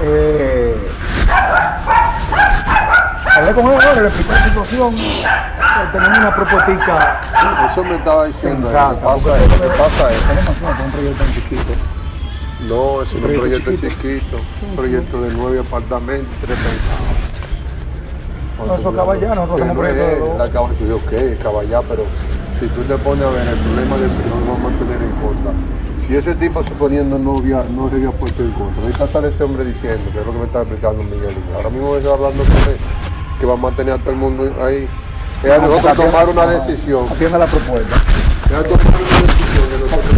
Eh, hablé con él le expliqué la situación. Tenemos una propuesta Eso me estaba diciendo. sensata. Lo que pasa es, lo que pasa es. tenemos un proyecto tan chiquito. No, es un proyecto proyecto chiquito. chiquito, un proyecto de nueve apartamentos, tres pensados. Nosotros hacemos proyecto de dos. La caballá, yo, ok, caballá, pero si tú te pones a ver el problema del no lo vamos a tener en cuenta. Si ese tipo suponiendo no había, no se había puesto en contra, ahorita sale ese hombre diciendo, que es lo que me está explicando Miguel, ahora mismo estoy hablando con él, que va a mantener a todo el mundo ahí. Es a nosotros tomar una decisión, Atienda la propuesta. es a tomar una decisión nosotros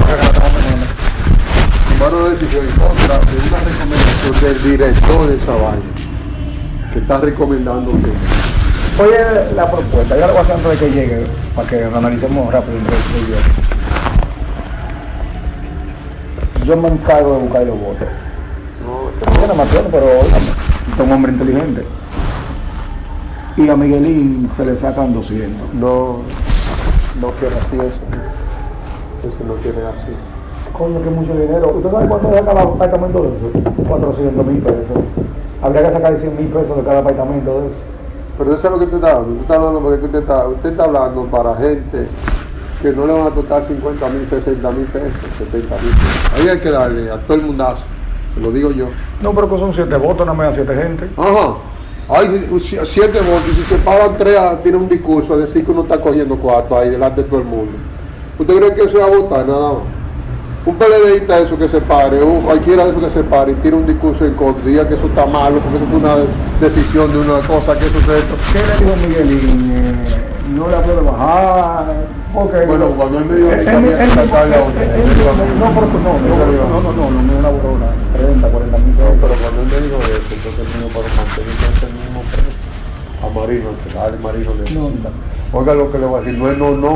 tomar una decisión en contra de una recomendación del director de esa vaina, que está recomendando que Oye, la propuesta, yo la voy a hacer antes de que llegue, para que lo analicemos rápido yo. Me encargo de buscar los votos. no, no me acuerdo, pero óigame, es un hombre inteligente. Y a Miguelín se le sacan 200. no, no quiere así eso. Eso no quiere así. Coño, que mucho dinero. ¿Usted sabe cuánto saca el apartamento de eso? 400 mil pesos. Habría que sacar 100 mil pesos de cada apartamento de eso. Pero eso es lo que usted está hablando. Usted está hablando porque usted está, usted está hablando para gente que no le van a tocar 50 mil, 60 mil pesos, 70 mil pesos. Ahí hay que darle a todo el mundazo. Se lo digo yo. No, pero que son 7 votos, no me da 7 gente. Ajá. Hay si- siete votos y si se pagan tres, ah, tiene un discurso a decir que uno está cogiendo cuatro ahí delante de todo el mundo. ¿Usted cree que eso es a votar nada más? Un PLDista eso que se pare, o cualquiera de esos que se pare y tire un discurso en contra, diga que eso está malo, porque eso fue una decisión de una cosa, que eso es esto. ¿Qué le dijo Miguelín? Eh, no le puedo bajar. Porque Bueno, cuando él me dijo que él- había que él- sacarle a él- otro, él- él él- dijo a mí. No, pero no, no, no, no, no, no, no es una borona. 30, 40 mil No, pero cuando él me dijo eso, entonces me dijo, para mantener ese mismo precio. A Marino, que dale Marino necesita. Oiga lo que le voy a decir, no es no, no.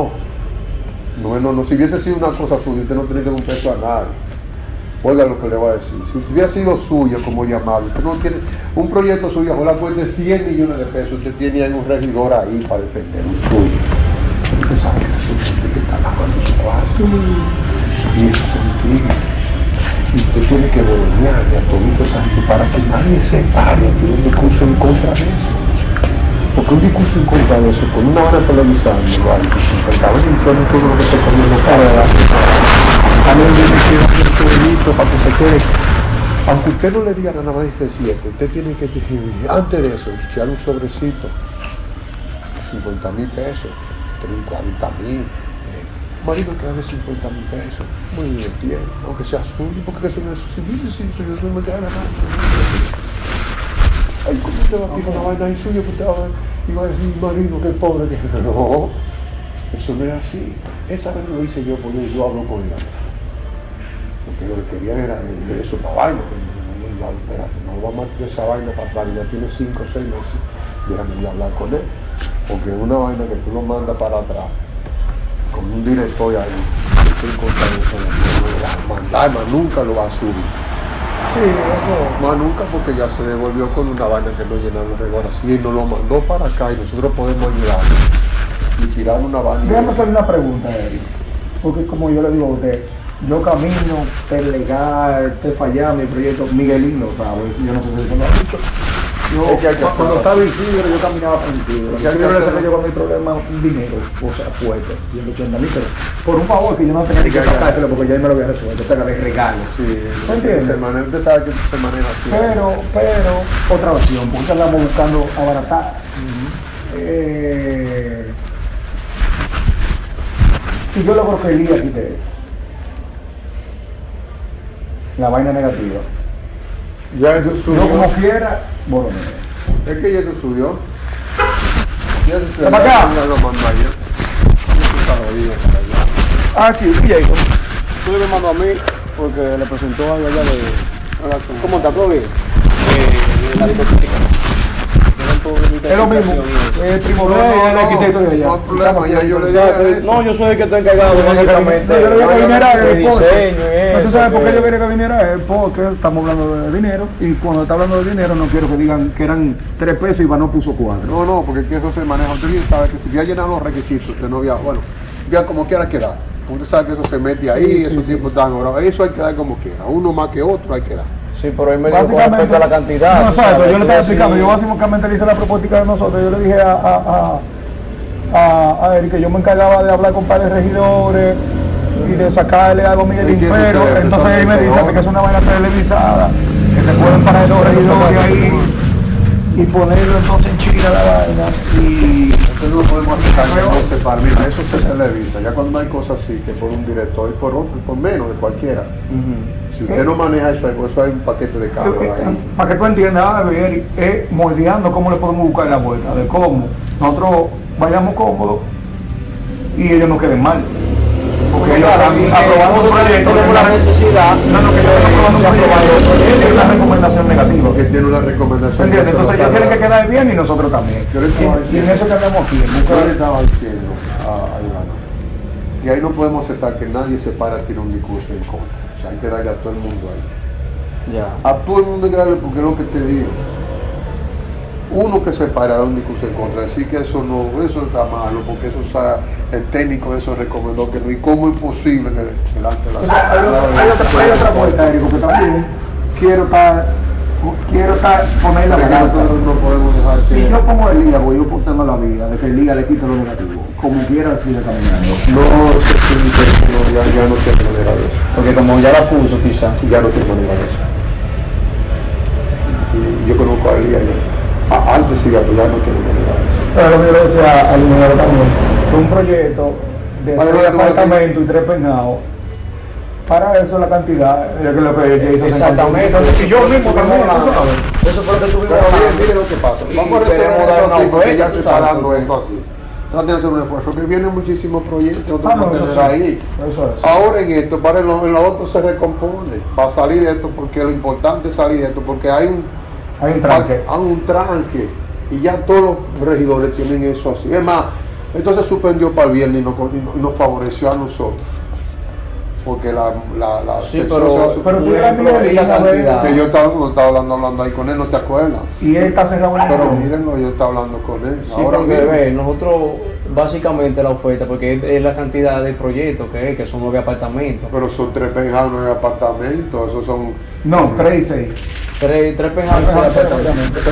No es no, no. Si hubiese sido una cosa suya, usted no tiene que dar un peso a nadie. Oiga lo que le voy a decir. Si hubiera sido suya, como llamarlo, usted no tiene un proyecto suyo, ojalá cueste 100 millones de pesos, usted tiene ahí un regidor ahí para defender un suyo. Usted sabe que es que está lavando su cuarto. Y eso se entiende. Y usted tiene que gobernar a todito esa gente para que nadie se pare a tirar un discurso en contra de eso. Porque un discurso en contra de eso, con una hora televisando, vale, que 50 veces diciendo todo lo que está comiendo para también tiene que hacer su delito para que se quede. Aunque usted no le diga nada más de 7, usted tiene que, antes de eso, echar un sobrecito, 50 mil pesos, 40 mil. Marino que dame 50 mil pesos, muy bien, aunque sea suyo, porque eso no es suyo, sí, yo no me da nada. Ay, ¿cómo usted va a pedir una vaina ahí suya? y va a decir, Marino, que pobre que no. Eso no es así. Esa vez lo hice yo porque yo hablo con ella. Porque lo que querían era eso para vaina. yo, espérate, no vamos a meter esa vaina para atrás, ya tiene 5 o 6 meses. Déjame hablar con él. Porque es una vaina que tú lo mandas para atrás con un director ahí, estoy contra eso, no lo mandar, más nunca lo va a subir. Sí, eso. Más nunca porque ya se devolvió con una vaina que no llenaba los reglas. Sí, nos lo mandó para acá y nosotros podemos ayudar y tirar una vaina. Déjame hacerle una pregunta, Eric. Porque como yo le digo a usted, yo camino, te legal, te fallar mi proyecto, Miguelín lo sabe, yo no sé si eso lo ha dicho. Yo, Es que hay que cuando estaba en Isidro, yo caminaba por Isidro. Es que hay que Yo le saqué yo con mi problema un dinero, o sea, fuerte, 180 mil, pero por un favor que yo no tenía que sacárselo porque ya me lo había resuelto, te agarré regalo. Sí, ¿Me entiendes? usted sabe que se maneja así. Pero, pero, otra opción, porque andamos buscando abaratar. Eh, si yo logro que Elías quite eso, la vaina negativa, Ya eso subió. yo como quiera, bueno, Es que ya eso subió. Ya eso subió. ¿Está para acá? Ya lo mandó allá. Eso está jodido para allá. Ah, aquí, y ahí, Tú le mandó a mí porque le presentó algo allá de. ¿Cómo está todo bien? Eh, de la discoteca. Es lo mismo, el primo No, no, el no, arquitecto de allá. no ya yo le dije a él. No, yo soy el que está encargado No, básicamente yo le dije que viniera de él, porque- diseño. ¿Tú sabes por qué yo quería que viniera él? Porque estamos hablando de dinero y cuando está hablando de dinero no quiero que digan que eran tres pesos y Iván puso cuatro. No, no, porque es que eso se maneja. Usted bien sabe que si había llenado los requisitos, usted no había, bueno, ya como quiera quedar. Usted sabe que eso se mete ahí, Sí, esos sí, tiempos están ahora. Eso hay que dar como quiera. Uno más que otro hay que dar. Sí, pero él me dijo con respecto a la cantidad. No, exacto, yo le estaba explicando, yo básicamente le hice la propuesta de nosotros, yo le dije a, a, a, a, Eric que yo me encargaba de hablar con varios regidores y de sacarle algo a Miguelín, Entiendo, pero sí, entonces él me dice que es una vaina televisada, que se pueden parar dos regidores ahí y ponerlo entonces en Chile la vaina y Entonces no podemos aceptar que no se para. Mira, eso se televisa. Ya cuando hay cosas así, que por un director y por otro, y por menos de cualquiera. Si usted no maneja eso, ahí, eso hay un paquete de carros ahí. para que tú entiendas, Eric, es moldeando cómo le podemos buscar la vuelta, de cómo nosotros vayamos cómodos y ellos no queden mal. Porque ellos están aprobando un proyecto, la una- necesidad No, no, que ellos están aprobando un proyecto, es una recomendación negativa. Que tiene una recomendación. ¿Entiendes? Entonces ellos tienen que quedar bien y nosotros también. Yo le estaba Y- en diciendo- eso que andamos aquí, Yo le estaba diciendo a, Ivana que ahí no podemos aceptar que nadie se para a tirar un discurso en contra. O sea, hay que darle a todo el mundo ahí. Ya. A todo el mundo hay que darle porque es lo que te digo. Uno que se para un discurso en contra, decir que eso no, eso está malo, porque eso está, el técnico de eso recomendó que no, y cómo es posible que delante de la O sea, hay, otra- hay otra, hay otra vuelta, Eric, que también quiero estar, poner la balanza. no podemos dejar Si yo pongo el liga, voy yo portando la vida, de que el liga le quite lo negativo, como quiera sigue caminando. No, se siente, no, ya, ya no tiene manera de eso. Porque como ya la puso quizá. Ya no tiene manera de eso. Y yo conozco a Elías ya. Antes sí, pero ya no tiene manera de eso. Pero lo que yo le decía al también, un proyecto de apartamentos y tres peinados, para eso la cantidad, es lo que ella hizo. Exactamente. Y yo mismo también. Eso fue lo que tuvimos Pero mire lo que pasa. Y Vamos a queremos dar una oferta, se está dando esto así. Traten de hacer un esfuerzo, que vienen muchísimos proyectos Ah, no, eso sí. ahí. Eso es. Ahora en esto, para en lo, en lo otro se recompone, para salir de esto, porque lo importante es salir de esto, porque hay un, Hay un tranque. hay un tranque, y ya todos los regidores tienen eso así. Es más, entonces suspendió para el viernes nos, y nos favoreció a nosotros, porque la, la, la Sí, pero- se va a pero tú eras cantidad. Que yo estaba, no estaba hablando, hablando ahí con él, no te acuerdas. Y él está cerrado en el Pero mírenlo, yo estaba hablando con él. Sí, Ahora porque ve, nosotros básicamente la oferta, porque es, es la cantidad de proyectos que es, que son nueve apartamentos. Pero son tres penjados, no hay apartamentos, esos son. No, tres y seis. Tres, tres apartamentos.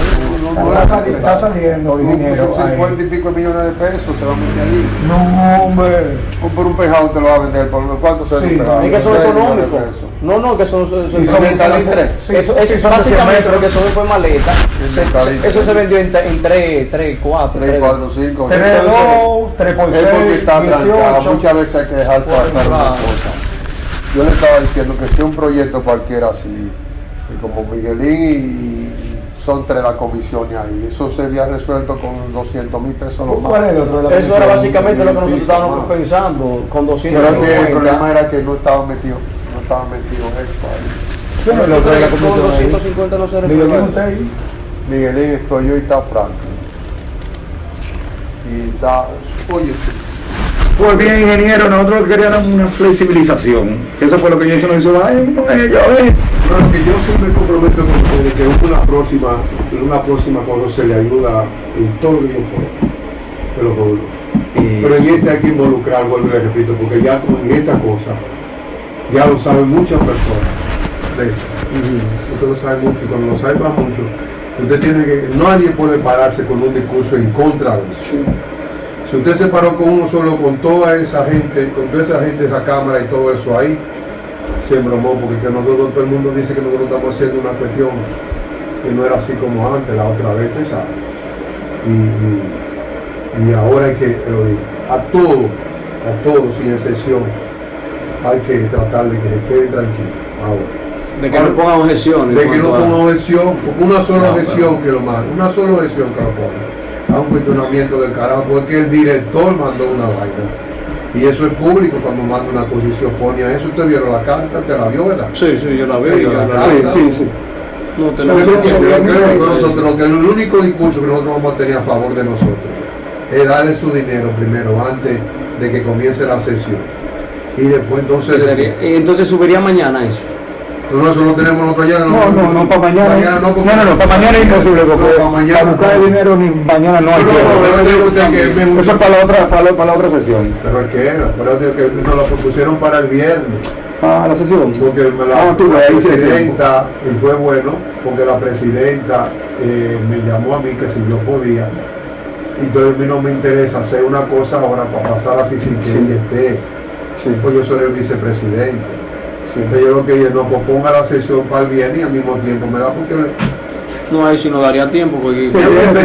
No, Está, está saliendo, ingeniero. Son ahí. 50 y pico millones de pesos, se va a meter allí. No, hombre. Por un pejado te lo va a vender, por unos cuantos se Sí. Es que son económicos. No, no, que son, son, son son-. Sí, eso, eso sí, es son básicamente 100 lo que son fue maleta. Se- eso se vendió en, tre- en tres, tres, cuatro. Tres, cuatro, cinco. Tres, Entonces, dos, tres por Es seis, porque está trancada, 18. muchas veces hay que dejar pasar una cosa. Yo le estaba diciendo que sea un proyecto cualquiera así, y como Miguelín y son tres las comisiones ahí, eso se había resuelto con 200 mil pesos lo ¿Cuál más. es el otro de la Eso era básicamente lo que nosotros estábamos más. pensando con Pero es que el 250. problema era que no estaba metido, no estaba metido esto ahí. ¿Quién es el otro de la comisión ahí? 250 no se Miguelín, usted ahí. Miguelín, estoy yo y está Franklin. Y está, oye, Pues bien, ingeniero, nosotros queríamos una flexibilización. Eso fue lo que yo hice, nos hizo, ay, ellos, eh. Bueno, que yo sí me comprometo con ustedes que una próxima, en una próxima cosa se le ayuda en todo lo que yo pueda. Te lo juro. Pero en este hay que involucrar, vuelvo y le repito, porque ya con en esta cosa, ya lo saben muchas personas. de. Usted lo sabe mucho y cuando lo sabe para mucho, usted tiene que, nadie puede pararse con un discurso en contra de eso. Si usted se paró con uno solo, con toda esa gente, con toda esa gente, esa cámara y todo eso ahí, se embromó porque que nosotros, todo el mundo dice que nosotros estamos haciendo una cuestión que no era así como antes, la otra vez, ¿usted sabe? Y, y- y ahora hay que, lo digo, a todos, a todos sin excepción, hay que tratar de que se queden tranquilos ahora. De que no pongan objeciones. De que no cuanto a- ponga objeción, una sola No, objeción que lo una sola objeción que lo ponga. A un cuestionamiento del carajo, porque el director mandó una vaina. Y eso es público cuando manda una posición, pone a eso. Usted vieron la carta, te la vio, ¿verdad? Sí, sí, yo la Sí, veo. yo la la- carta. sí, sí. No, te la lo que Sí, sí. que el único discurso que nosotros vamos a tener a favor de nosotros es darle su dinero primero, antes de que comience la sesión. Y después entonces... Sería- y Entonces subiría mañana eso. No, eso lo tenemos nosotros. No, no, no, para mañana. No, no, no, para mañana es imposible porque para buscar el dinero ni mañana no hay tiempo. Eso es para la otra, para la, otra sesión. Pero es que era, pero que nos lo propusieron para el viernes. a la sesión. Porque la, Ah, tú, la tiempo. presidenta, y fue bueno, porque la presidenta eh, me llamó a mí que si yo podía. Entonces a mí no me interesa hacer una cosa ahora para pasar así sin que Sí. ella esté. Sí. Pues yo soy el vicepresidente. Entonces yo lo que dije, no, pues ponga la sesión para el viernes y al mismo tiempo me da porque No, ahí sí no daría tiempo porque Sí.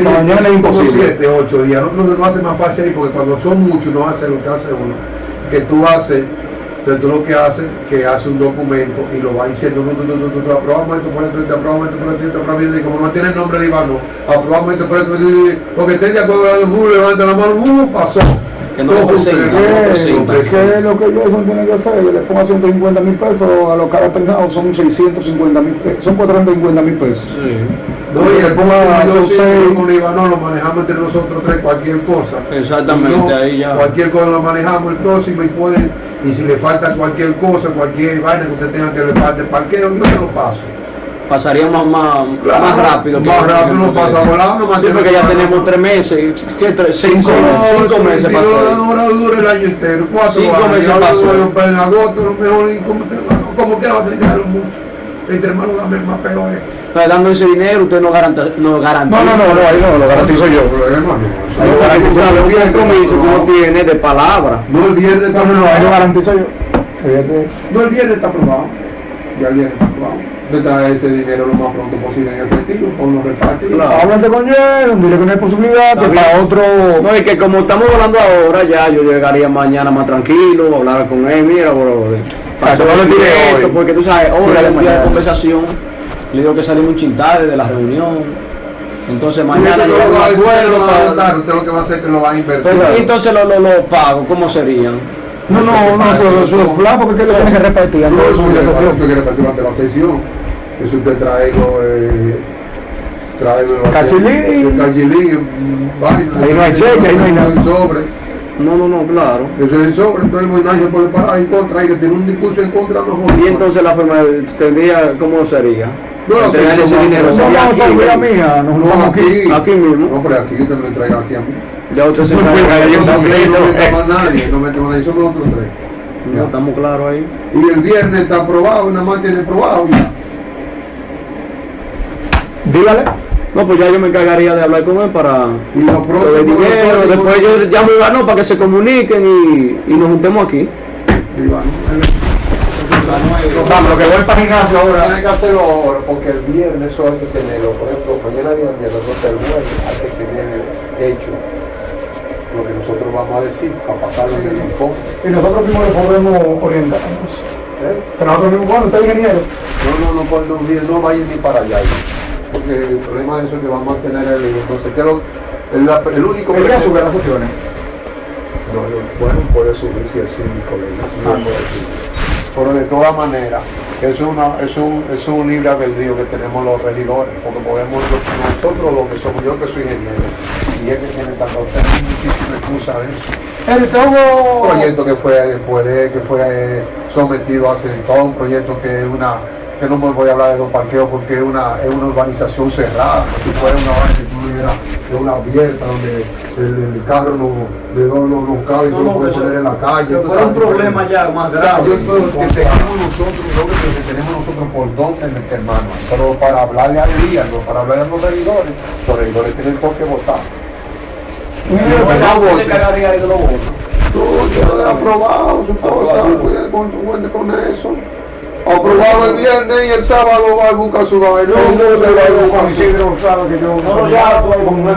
mañana es imposible. siete, ocho días. Nosotros no hace más fácil ahí porque cuando son muchos no hace lo que hace uno. Que tú haces, entonces tú lo que haces, que hace un documento y lo va diciendo, tú, tú, tú, tú, tú, aprobamos esto por esto, aprobamos esto por esto, aprobamos esto, y como no tiene el nombre de Iván, no, aprobamos esto por esto, por esto, porque estén de acuerdo con el levanta la mano, uh, pasó. Que no lo no. ¿Qué es lo que Jason tiene que hacer? Yo le pongo 150 mil pesos a los cada pensado, son 650 mil pesos, son 450 mil pesos. Sí. No, y el ponga con Iván no lo manejamos entre nosotros tres, cualquier cosa. Exactamente, No, ahí ya. Cualquier cosa lo manejamos el próximo y puede, y si le falta cualquier cosa, cualquier vaina que usted tenga que le falte parqueo, yo se lo paso. Pasaría más, más, Claro, más rápido. que- Más rápido no porque- pasa volando, más Sí, porque ya tenemos tres meses, ¿qué? Tres, cinco, cinco meses pasó. ahora dura el año entero, cuatro Cinco años, meses pasó. en agosto, lo mejor, y como, quiera va a tener que mucho. Entre hermanos dame más peor es. Está dando ese dinero, usted no garantiza. No, garantiza. No, no, no, no, ahí no, lo garantizo yo. Un compromiso que uno tiene de palabra. No, el viernes está ahí lo garantizo yo. No, el viernes está aprobado. Ya el viernes está aprobado. De traer ese dinero lo más pronto posible en efectivo, con los repartos. Claro. Háblate con Jason, dile que no hay posibilidad, que para otro... No, es que como estamos hablando ahora, ya yo llegaría mañana más tranquilo, hablar con él, mira, bro, pasó no le esto, tire esto, porque tú sabes, día de mañana. conversación, le digo que salimos un chintarde de la reunión, entonces mañana yo lo va a usted lo va a para- adelantar, usted lo que va a hacer es que lo va a invertir. Pero, entonces los lo, lo pagos, ¿cómo serían? No, no, no, eso es flaco porque lo tienes que repartir No, la quiere repartir durante la sesión. Eso usted traigo, eh, traigo Cachilín. Cachilín, vaina. Ahí no hay cheque, ahí no hay nada. El sobre. No, no, no, claro. Eso es el sobre, entonces pues, nadie se puede parar en contra, hay que tener un discurso en contra, no Y entonces la forma de- tendría, ¿cómo sería? No, sí, ese no, dinero no, No No, vamos aquí. aquí. Aquí mismo. No, pero aquí yo te lo entrego aquí a mí. Ya usted se de yo No, no, también. no mete más nadie, no mete más nadie, somos nosotros tres. No, estamos claros ahí. Y el viernes está aprobado, y nada más tiene aprobado ya. Dígale. No, pues ya yo me encargaría de hablar con él para Y lo lo de próximo, dinero. lo Después yo llamo a Iván para que se comuniquen y, y nos juntemos aquí. Iván, lo que voy para gimnasio ahora. Tiene que hacerlo ahora, porque el viernes eso hay que tenerlo. Por ejemplo, mañana día viernes, entonces el jueves hay que tener hecho lo que nosotros vamos a decir para pasarlo en el informe. Y nosotros mismos le podemos orientarnos. ¿eh? Que nosotros mismos, bueno, usted es ingeniero. No, no, no, pues, no, no va a ir ni para allá. Porque el problema de eso es que vamos a tener el Entonces, ¿qué es lo- el, el único que- sube las sesiones. No, no, bueno, puede subir si el síndico le Ah. Pero de todas maneras, es, una, es un, es un libre albedrío que tenemos los regidores, porque podemos, nosotros lo que somos, yo que soy ingeniero, y es que tiene tanto, tenemos muchísima excusa de eso. El Un todo. proyecto que fue después de, que fue sometido hace todo un proyecto que es una, que no me voy a hablar de dos parqueos porque es una, es una urbanización cerrada, si fuera una vaina que una abierta donde el, el carro no, de no, no, no cabe y tú lo puedes poner en la calle. tú sabes, ya más yo creo que tenemos nosotros, yo creo que tenemos nosotros por dónde meter mano, pero para hablarle al día, no para hablarle a los regidores, los regidores tienen por qué votar. Pues no encargaría de los votos. Tú, ya aprobado su cosa, cuide con, cuide con eso. Aprobado el viernes y el sábado va a buscar su no se lo Isidro, sabe que yo. No, no, ya, tú, como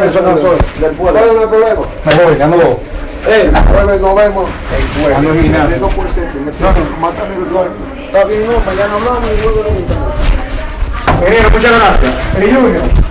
de eso no soy. Del pueblo. ¿Cuál es el problema? Me voy, ya no voy. Eh, El jueves nos vemos. El jueves. No que ser. Mátame el jueves. está bien, no, mañana hablamos y luego lo muchas gracias. El Junior.